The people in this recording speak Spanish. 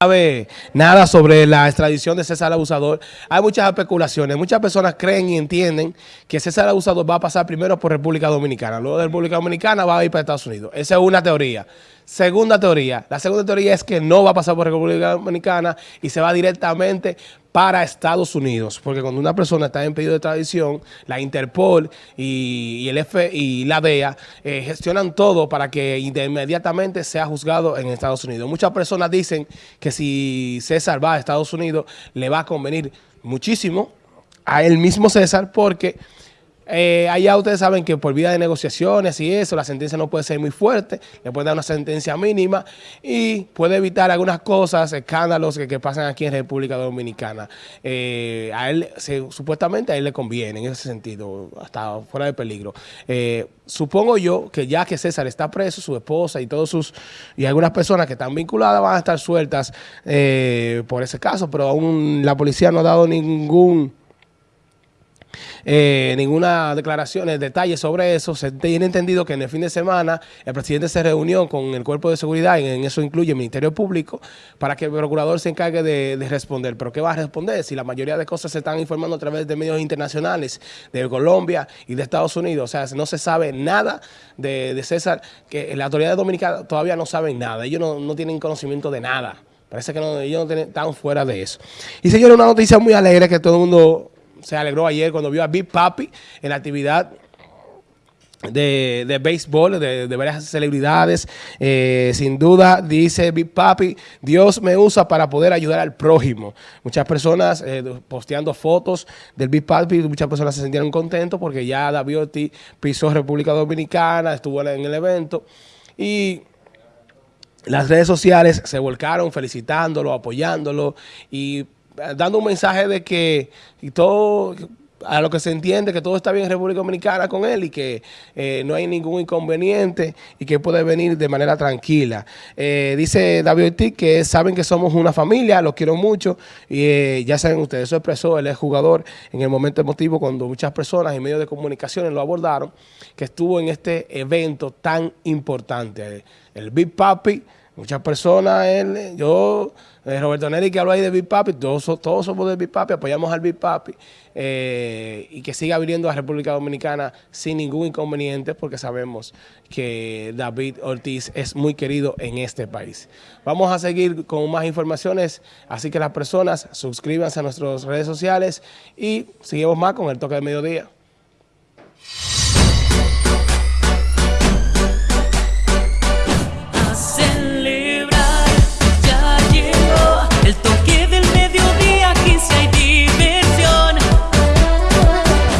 sabe nada sobre la extradición de César Abusador. Hay muchas especulaciones. Muchas personas creen y entienden que César Abusador va a pasar primero por República Dominicana. Luego de República Dominicana va a ir para Estados Unidos. Esa es una teoría. Segunda teoría. La segunda teoría es que no va a pasar por República Dominicana y se va directamente para Estados Unidos. Porque cuando una persona está en pedido de extradición, la Interpol y, el F y la DEA eh, gestionan todo para que inmediatamente sea juzgado en Estados Unidos. Muchas personas dicen que si César va a Estados Unidos, le va a convenir muchísimo a él mismo César porque eh, allá ustedes saben que por vía de negociaciones y eso, la sentencia no puede ser muy fuerte, le puede dar una sentencia mínima y puede evitar algunas cosas, escándalos que, pasan aquí en República Dominicana. Eh, a él, supuestamente a él le conviene en ese sentido, hasta fuera de peligro. Eh, supongo yo que ya que César está preso, su esposa y todos sus, y algunas personas que están vinculadas van a estar sueltas por ese caso, pero aún la policía no ha dado ningún eh, ninguna declaración, detalles sobre eso. Se tiene entendido que en el fin de semana el presidente se reunió con el cuerpo de seguridad, y en eso incluye el Ministerio Público, para que el procurador se encargue de, responder. Pero ¿qué va a responder si la mayoría de cosas se están informando a través de medios internacionales de Colombia y de Estados Unidos? O sea, no se sabe nada de, César, que la autoridad dominicana todavía no saben nada. Ellos no, no tienen conocimiento de nada. Parece que ellos no están fuera de eso. Y señor, una noticia muy alegre que todo el mundo se alegró ayer cuando vio a Big Papi en la actividad de, de béisbol, de, varias celebridades. Eh, sin duda, dice Big Papi, Dios me usa para poder ayudar al prójimo. Muchas personas eh, posteando fotos del Big Papi, muchas personas se sintieron contentos porque ya David Ortiz pisó República Dominicana, estuvo en el evento y las redes sociales se volcaron felicitándolo, apoyándolo y dando un mensaje de que todo, a lo que se entiende que todo está bien en República Dominicana con él y que eh, no hay ningún inconveniente y que puede venir de manera tranquila. Eh, dice David Ortiz que saben que somos una familia, los quiero mucho y eh, ya saben ustedes, eso expresó, él es jugador en el momento emotivo cuando muchas personas en medios de comunicaciones lo abordaron, que estuvo en este evento tan importante. El Big Papi, muchas personas, él, yo... Eh, Roberto Neri que habló ahí de Big todos, todos somos de Big apoyamos al Big eh, y que siga viniendo a República Dominicana sin ningún inconveniente porque sabemos que David Ortiz es muy querido en este país. Vamos a seguir con más informaciones, así que las personas suscríbanse a nuestras redes sociales y seguimos más con el toque de mediodía.